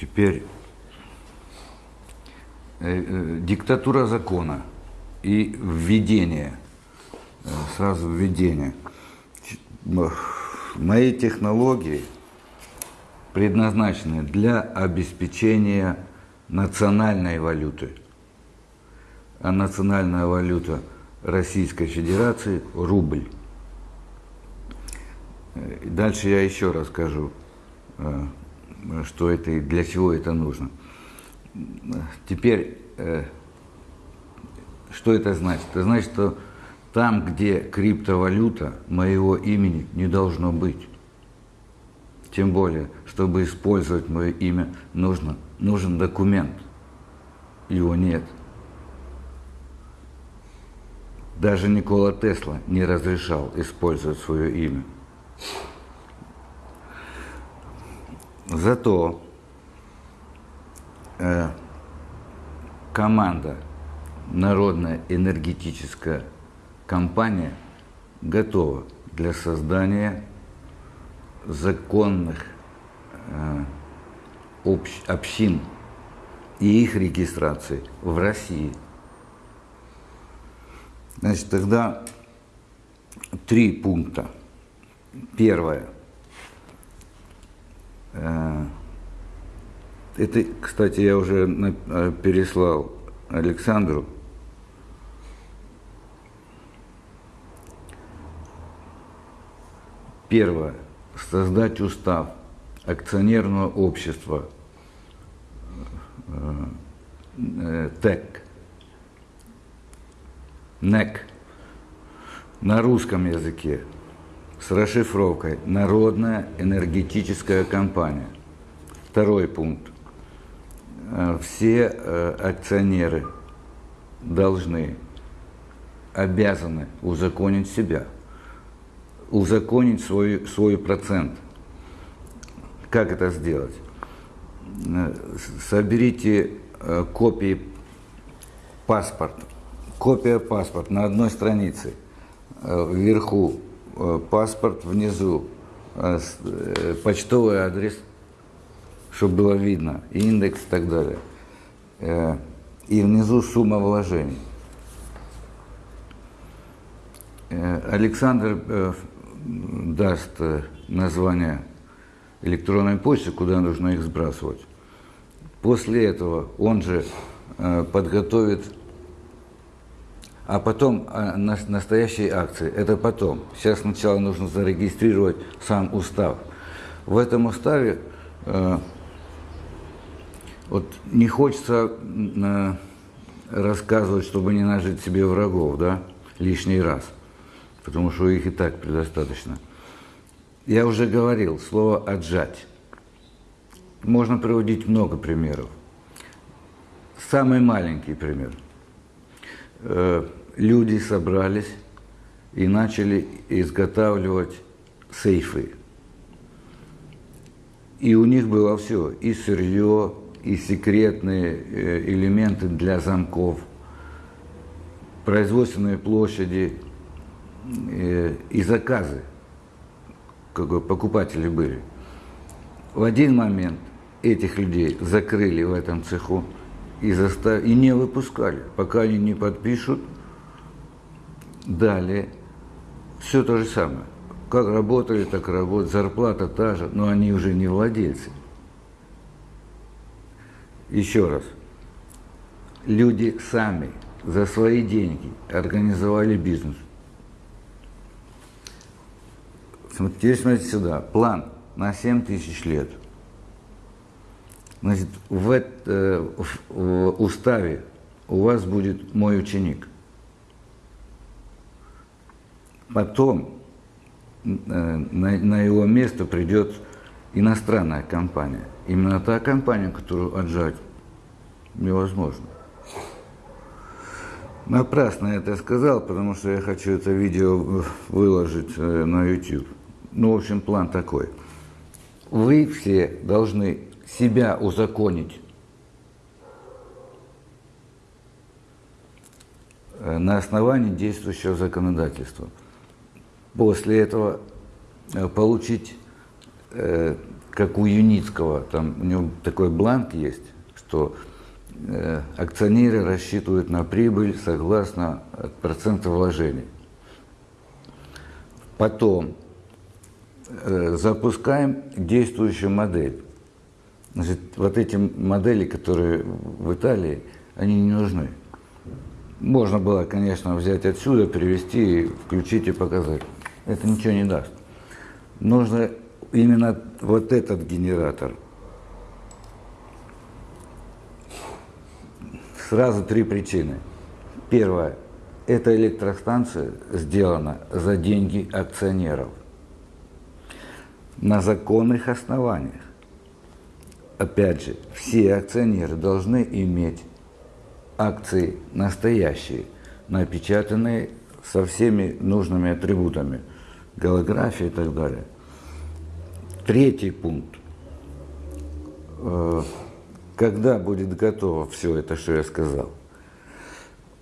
Теперь э, э, диктатура закона и введение, э, сразу введение. Мои технологии предназначены для обеспечения национальной валюты. А национальная валюта Российской Федерации – рубль. Дальше я еще расскажу, что это и для чего это нужно. Теперь, э, что это значит? Это значит, что там, где криптовалюта, моего имени не должно быть. Тем более, чтобы использовать мое имя, нужно, нужен документ. Его нет. Даже Никола Тесла не разрешал использовать свое имя. Зато э, команда Народная энергетическая компания готова для создания законных э, общ, общин и их регистрации в России. Значит, тогда три пункта. Первое – это, кстати, я уже э, переслал Александру. Первое. Создать устав акционерного общества э, ТЭК, НЭК на русском языке с расшифровкой «Народная энергетическая компания». Второй пункт. Э, все э, акционеры должны, обязаны узаконить себя, узаконить свой, свой процент. Как это сделать? Э, соберите копии паспорта, копия паспорта на одной странице, вверху паспорт внизу, э, э, почтовый адрес, чтобы было видно, индекс и так далее. И внизу сумма вложений. Александр даст название электронной почты, куда нужно их сбрасывать. После этого он же подготовит а потом а, настоящие акции. Это потом. Сейчас сначала нужно зарегистрировать сам устав. В этом уставе э, вот не хочется э, рассказывать, чтобы не нажить себе врагов, да, лишний раз, потому что их и так предостаточно. Я уже говорил, слово «отжать». Можно приводить много примеров. Самый маленький пример э, – люди собрались и начали изготавливать сейфы. И у них было все, и сырье, и секретные э, элементы для замков, производственные площади э, и заказы, как покупатели были. В один момент этих людей закрыли в этом цеху и, застав... и не выпускали, пока они не подпишут – Далее, все то же самое. Как работали, так работают. Зарплата та же, но они уже не владельцы. Еще раз. Люди сами за свои деньги организовали бизнес. Теперь смотрите сюда. План на 7 тысяч лет. Значит, в, это, в уставе у вас будет мой ученик – Потом э, на, на его место придет иностранная компания. Именно та компания, которую отжать невозможно. Напрасно я это сказал, потому что я хочу это видео выложить э, на YouTube. Ну, в общем, план такой. Вы все должны себя узаконить э, на основании действующего законодательства после этого э, получить э, как у Юницкого, там у него такой бланк есть, что э, акционеры рассчитывают на прибыль согласно проценту вложений. Потом запускаем действующую модель. Значит, вот эти модели, которые в Италии, они не нужны. Можно было, конечно, взять отсюда, перевести, включить и показать. Это ничего не даст. Нужно именно вот этот генератор. Сразу три причины. Первое. Эта электростанция сделана за деньги акционеров. На законных основаниях. Опять же, все акционеры должны иметь акции настоящие, напечатанные со всеми нужными атрибутами, голография и так далее. Третий пункт. Э, когда будет готово все это, что я сказал,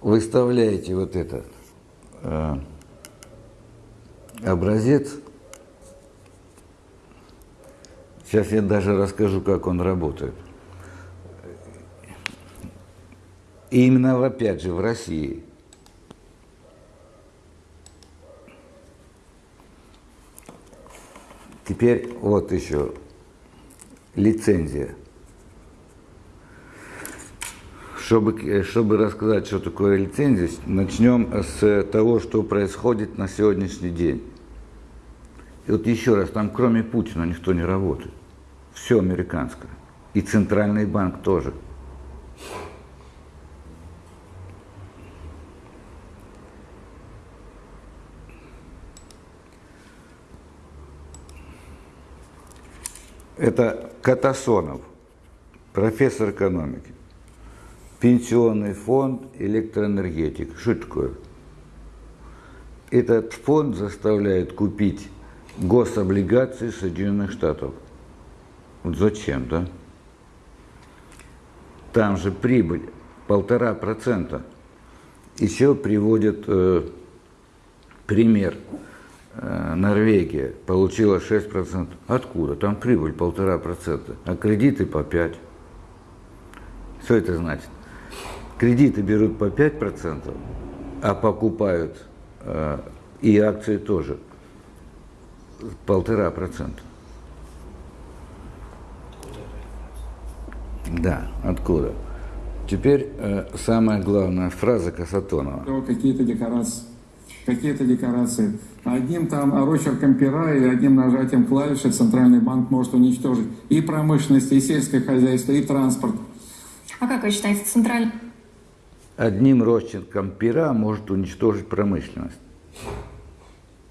выставляете вот этот э, образец. Сейчас я даже расскажу, как он работает. И именно, опять же, в России. Теперь вот еще лицензия. Чтобы, чтобы рассказать, что такое лицензия, начнем с того, что происходит на сегодняшний день. И вот еще раз, там кроме Путина никто не работает. Все американское. И Центральный банк тоже. Это Катасонов, профессор экономики. Пенсионный фонд электроэнергетик. Что это такое? Этот фонд заставляет купить гособлигации Соединенных Штатов. Вот зачем, да? Там же прибыль полтора процента. Еще приводят э, пример – Норвегия получила 6%. Откуда? Там прибыль полтора процента, а кредиты по 5. Что это значит? Кредиты берут по 5%, а покупают э, и акции тоже полтора процента. Да, откуда? Теперь э, самая главная фраза Касатонова. Какие-то декорации какие-то декорации. Одним там рочерком пера и одним нажатием клавиши Центральный банк может уничтожить и промышленность, и сельское хозяйство, и транспорт. А как вы считаете, Центральный... Одним росчерком пера может уничтожить промышленность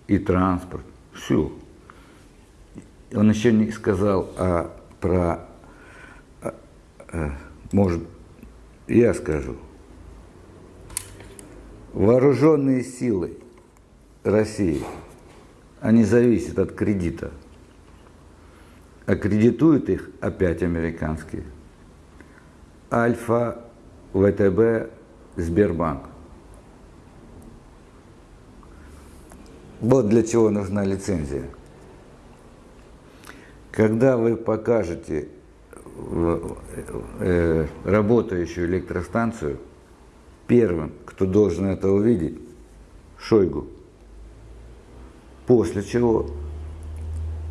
и транспорт. Все. Он еще не сказал а, про... А, а, может, я скажу. Вооруженные силы России, они зависят от кредита. А кредитуют их опять американские. Альфа, ВТБ, Сбербанк. Вот для чего нужна лицензия. Когда вы покажете э, работающую электростанцию, первым, кто должен это увидеть, Шойгу. После чего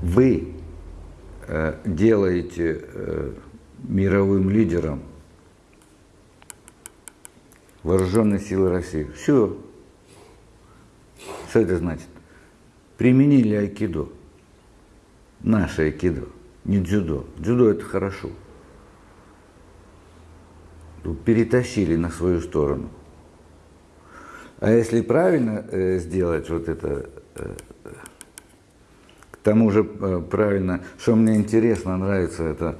вы э, делаете э, мировым лидером вооруженные силы России. Все. Что это значит? Применили айкидо. Наше айкидо, не дзюдо. Дзюдо это хорошо. Перетащили на свою сторону. А если правильно э, сделать вот это к тому же э, правильно, что мне интересно, нравится, это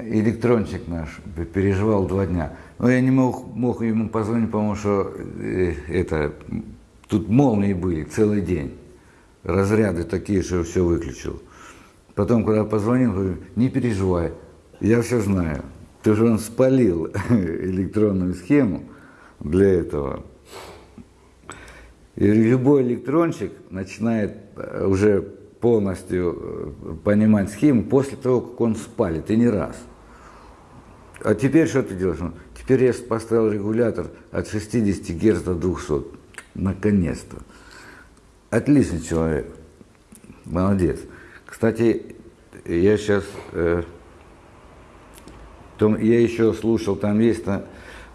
электрончик наш переживал два дня. Но я не мог, мог ему позвонить, потому что э, это, тут молнии были целый день. Разряды такие, что все выключил. Потом, когда позвонил, говорю, не переживай, я все знаю. Ты же он спалил электронную схему для этого. Любой электрончик начинает э, уже полностью э, понимать схему после того, как он спалит, и не раз. А теперь что ты делаешь? Ну, теперь я поставил регулятор от 60 Гц до 200. Наконец-то. Отличный человек. Молодец. Кстати, я сейчас... Э, том, я еще слушал, там есть...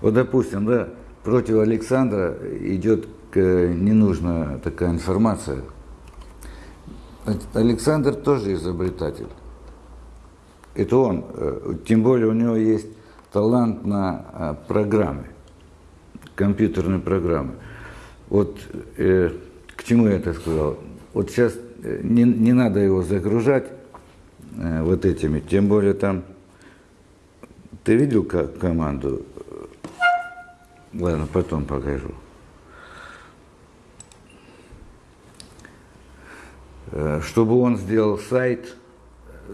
Вот, допустим, да, против Александра идет ненужная такая информация. Александр тоже изобретатель. Это он. Э, тем более у него есть талант на э, программы, компьютерные программы. Вот э, к чему я это сказал? Вот сейчас э, не, не надо его загружать э, вот этими, тем более там... Ты видел команду? Ладно, потом покажу. Чтобы он сделал сайт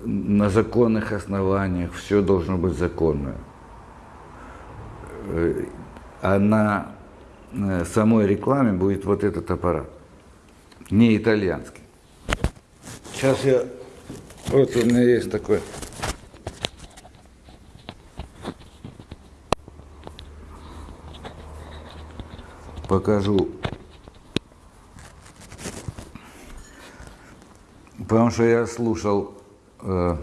на законных основаниях, все должно быть законно. Э, а на э, самой рекламе будет вот этот аппарат, не итальянский. Сейчас я, вот у меня есть такой покажу Потому что я слушал э,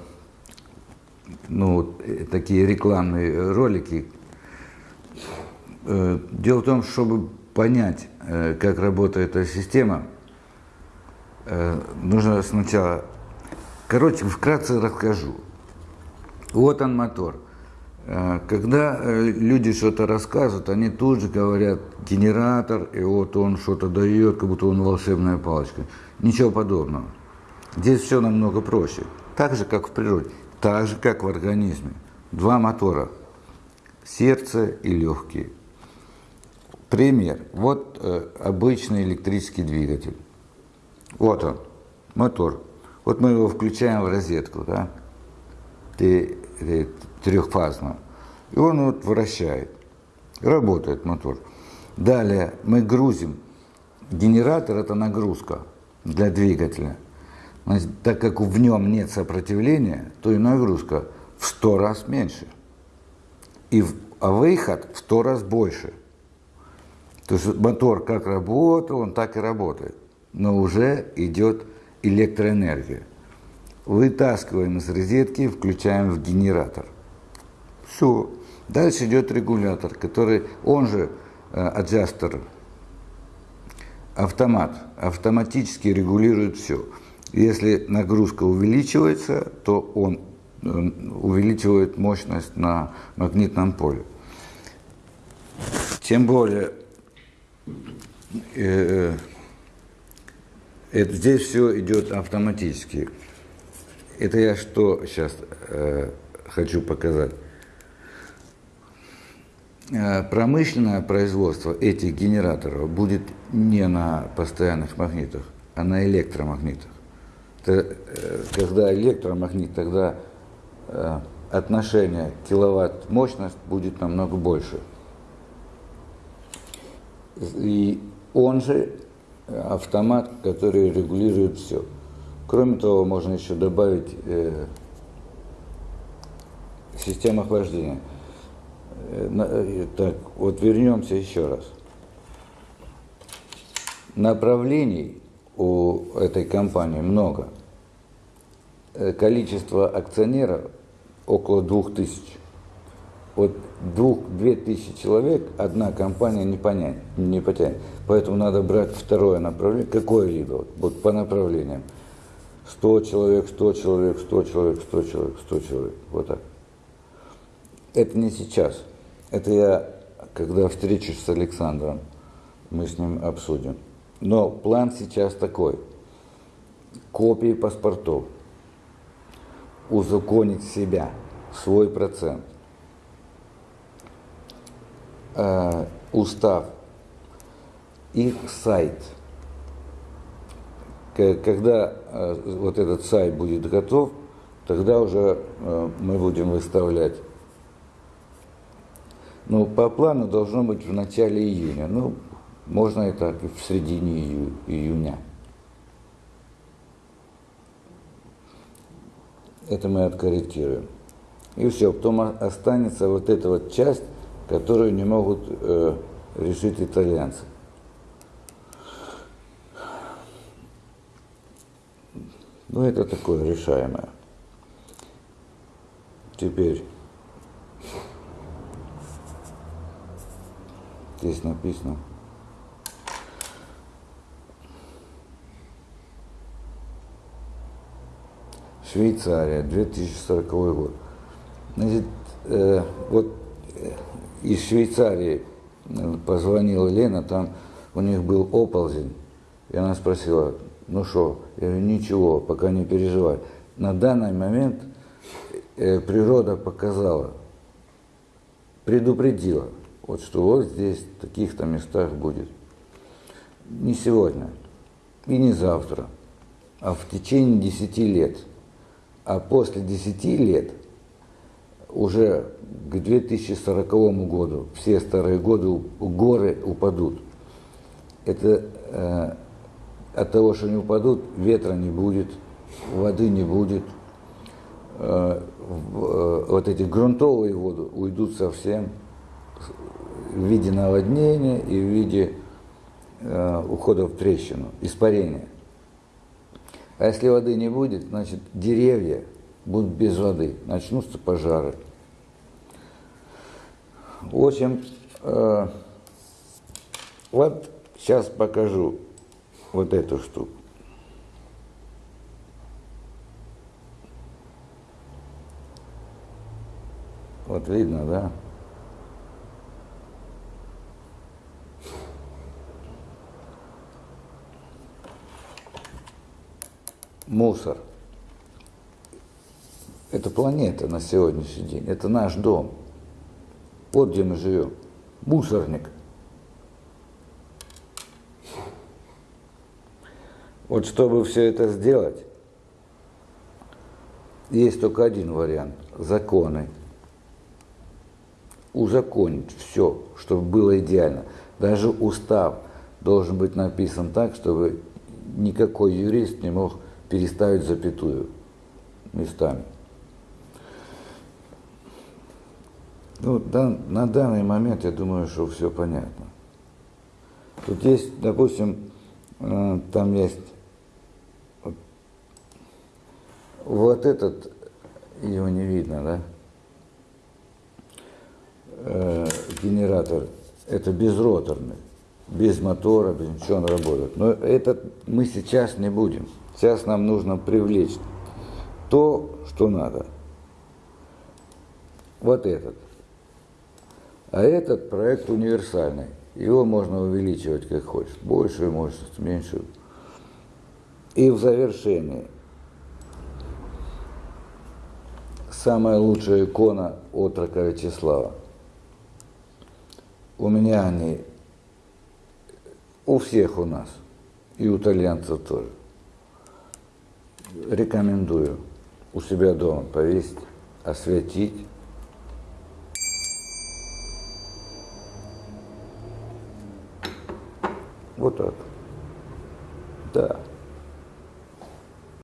ну, э, такие рекламные ролики. Э, дело в том, чтобы понять, э, как работает эта система, э, нужно сначала... Короче, вкратце расскажу. Вот он мотор. Э, когда э, люди что-то рассказывают, они тут же говорят генератор, и вот он что-то дает, как будто он волшебная палочка. Ничего подобного. Здесь все намного проще. Так же, как в природе, так же, как в организме. Два мотора. Сердце и легкие. Пример. Вот э, обычный электрический двигатель. Вот он, мотор. Вот мы его включаем в розетку, да, трехфазную. И он вот вращает. Работает мотор. Далее мы грузим. Генератор – это нагрузка для двигателя – Значит, так как в нем нет сопротивления, то и нагрузка в сто раз меньше. И в, а выход в сто раз больше. То есть мотор как работал, он так и работает. Но уже идет электроэнергия. Вытаскиваем из розетки, включаем в генератор. Все. Дальше идет регулятор, который, он же э, аджастер, автомат, автоматически регулирует все. Если нагрузка увеличивается, то он э, увеличивает мощность на магнитном поле. Тем более, э, это, здесь все идет автоматически. Это я что сейчас э, хочу показать. Э, промышленное производство этих генераторов будет не на постоянных магнитах, а на электромагнитах. Э, когда электромагнит, тогда э, отношение киловатт-мощность будет намного больше. И он же автомат, который регулирует все. Кроме того, можно еще добавить э, систему охлаждения. Э, так, вот вернемся еще раз. Направлений у этой компании много. Э, количество акционеров около двух тысяч. Вот двух, две тысячи человек одна компания не, понять, не потянет. Поэтому надо брать второе направление. Какое либо? Вот, вот по направлениям. 100 человек, 100 человек, 100 человек, 100 человек, 100 человек. Вот так. Это не сейчас. Это я, когда встречусь с Александром, мы с ним обсудим. Но план сейчас такой. Копии паспортов – узаконить себя, свой процент. Э, устав, их сайт. Когда э, вот этот сайт будет готов, тогда уже э, мы будем выставлять. Ну, по плану должно быть в начале июня. Ну, можно и так, в середине июня. Это мы откорректируем. И все, потом останется вот эта вот часть, которую не могут э, решить итальянцы. Ну, это такое решаемое. Теперь здесь написано. Швейцария, 2040 год. Значит, э, вот э, из Швейцарии э, позвонила Лена, там у них был оползень, и она спросила, ну что, я говорю, ничего, пока не переживай. На данный момент э, природа показала, предупредила, вот что вот здесь, в таких-то местах будет. Не сегодня и не завтра, а в течение 10 лет. А после 10 лет уже к 2040 году все старые годы горы упадут. Это э, от того, что не упадут, ветра не будет, воды не будет, э, э, вот эти грунтовые воды уйдут совсем в виде наводнения и в виде э, ухода в трещину, испарения. А если воды не будет, значит деревья будут без воды, начнутся пожары. В общем, э, вот сейчас покажу вот эту штуку. Вот видно, да? Мусор. Это планета на сегодняшний день. Это наш дом. Вот где мы живем. Мусорник. Вот чтобы все это сделать, есть только один вариант – законы. Узаконить все, чтобы было идеально. Даже устав должен быть написан так, чтобы никакой юрист не мог переставить запятую местами. Ну, да, на данный момент я думаю, что все понятно. Тут есть, допустим, э, там есть вот, вот этот, его не видно, да? Э, генератор, это безроторный, без мотора, без ничего он работает. Но этот мы сейчас не будем. Сейчас нам нужно привлечь то, что надо. Вот этот. А этот проект универсальный. Его можно увеличивать как хочешь. Большую мощность, меньшую. И в завершении самая лучшая икона отрока Вячеслава. У меня они, у всех у нас, и у итальянцев тоже. Рекомендую у себя дома повесить, осветить. Вот так. Да.